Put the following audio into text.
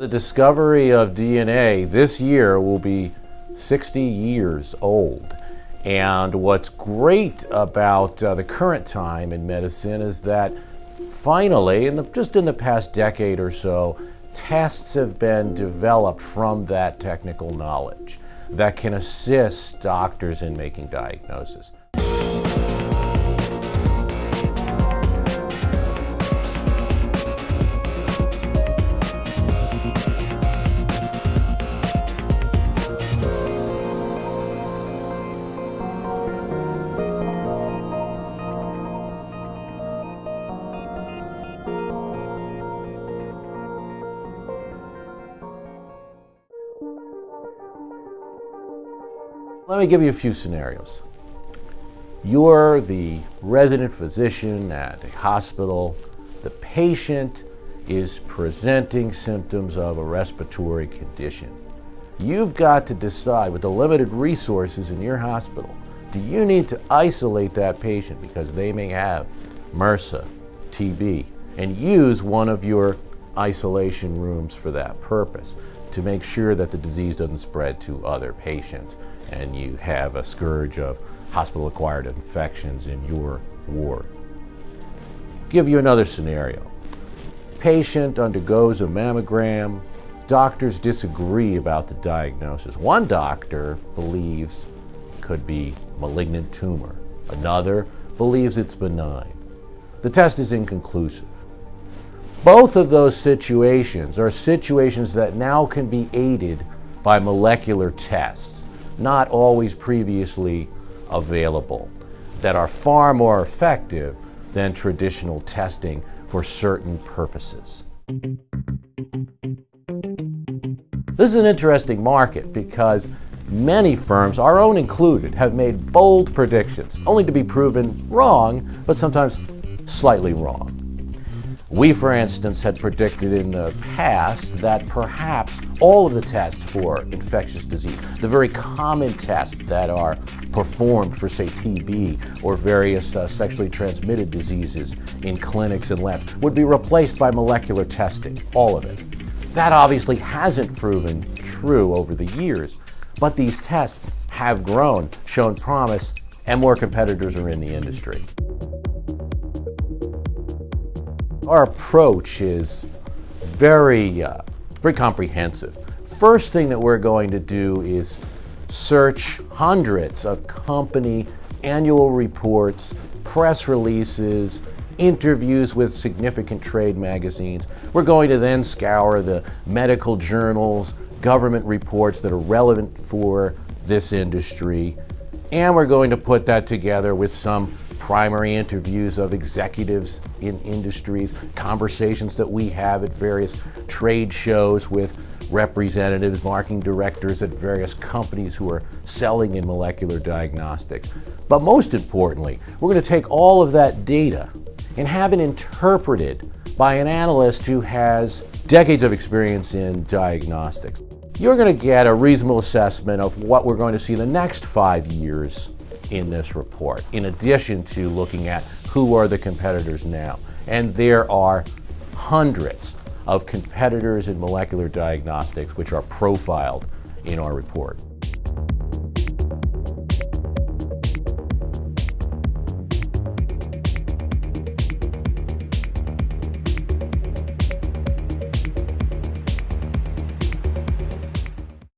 The discovery of DNA this year will be 60 years old. And what's great about uh, the current time in medicine is that finally, in the, just in the past decade or so, tests have been developed from that technical knowledge that can assist doctors in making diagnosis. Let me give you a few scenarios. You're the resident physician at a hospital. The patient is presenting symptoms of a respiratory condition. You've got to decide with the limited resources in your hospital, do you need to isolate that patient because they may have MRSA, TB, and use one of your isolation rooms for that purpose to make sure that the disease doesn't spread to other patients and you have a scourge of hospital-acquired infections in your ward. Give you another scenario. Patient undergoes a mammogram. Doctors disagree about the diagnosis. One doctor believes it could be malignant tumor. Another believes it's benign. The test is inconclusive. Both of those situations are situations that now can be aided by molecular tests, not always previously available, that are far more effective than traditional testing for certain purposes. This is an interesting market because many firms, our own included, have made bold predictions, only to be proven wrong, but sometimes slightly wrong. We, for instance, had predicted in the past that perhaps all of the tests for infectious disease, the very common tests that are performed for, say, TB or various uh, sexually transmitted diseases in clinics and labs, would be replaced by molecular testing, all of it. That obviously hasn't proven true over the years, but these tests have grown, shown promise, and more competitors are in the industry. Our approach is very, uh, very comprehensive. First thing that we're going to do is search hundreds of company annual reports, press releases, interviews with significant trade magazines. We're going to then scour the medical journals, government reports that are relevant for this industry, and we're going to put that together with some primary interviews of executives in industries, conversations that we have at various trade shows with representatives, marketing directors at various companies who are selling in molecular diagnostics. But most importantly, we're going to take all of that data and have it interpreted by an analyst who has decades of experience in diagnostics. You're going to get a reasonable assessment of what we're going to see in the next five years in this report, in addition to looking at who are the competitors now. And there are hundreds of competitors in molecular diagnostics which are profiled in our report.